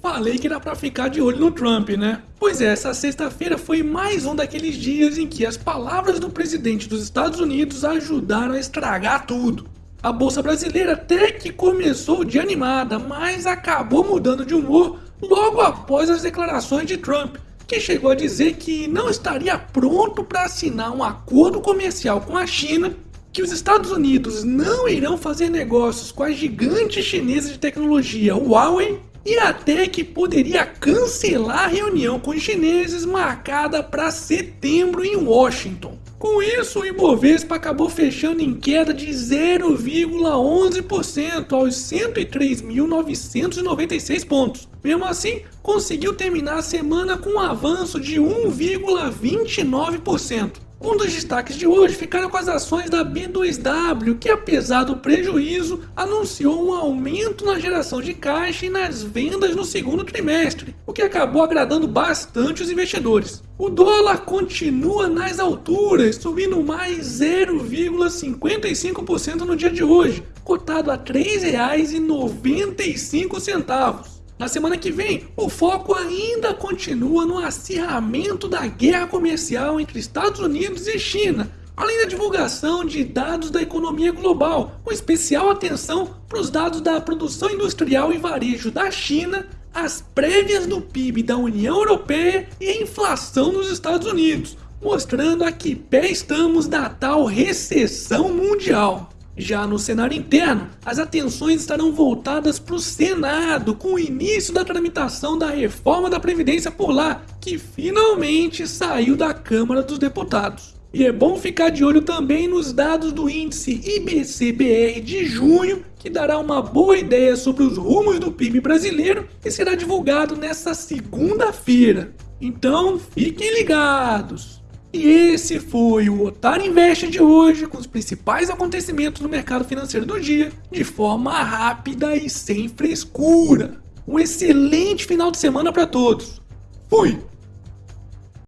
falei que era pra ficar de olho no Trump, né? Pois é, essa sexta-feira foi mais um daqueles dias em que as palavras do presidente dos Estados Unidos ajudaram a estragar tudo. A bolsa brasileira até que começou de animada, mas acabou mudando de humor logo após as declarações de Trump, que chegou a dizer que não estaria pronto para assinar um acordo comercial com a China, que os Estados Unidos não irão fazer negócios com a gigante chinesa de tecnologia Huawei e até que poderia cancelar a reunião com os chineses marcada para setembro em Washington. Com isso, o Ibovespa acabou fechando em queda de 0,11% aos 103.996 pontos. Mesmo assim, conseguiu terminar a semana com um avanço de 1,29%. Um dos destaques de hoje ficaram com as ações da B2W, que apesar do prejuízo, anunciou um aumento na geração de caixa e nas vendas no segundo trimestre, o que acabou agradando bastante os investidores. O dólar continua nas alturas, subindo mais 0,55% no dia de hoje, cotado a R$ 3,95. Na semana que vem, o foco ainda continua no acirramento da guerra comercial entre Estados Unidos e China, além da divulgação de dados da economia global, com especial atenção para os dados da produção industrial e varejo da China, as prévias do PIB da União Europeia e a inflação nos Estados Unidos, mostrando a que pé estamos da tal recessão mundial. Já no cenário interno, as atenções estarão voltadas para o Senado, com o início da tramitação da reforma da Previdência por lá, que finalmente saiu da Câmara dos Deputados. E é bom ficar de olho também nos dados do índice IBCBR de junho, que dará uma boa ideia sobre os rumos do PIB brasileiro e será divulgado nesta segunda-feira. Então fiquem ligados! E esse foi o Otário Invest de hoje, com os principais acontecimentos no mercado financeiro do dia, de forma rápida e sem frescura. Um excelente final de semana para todos. Fui!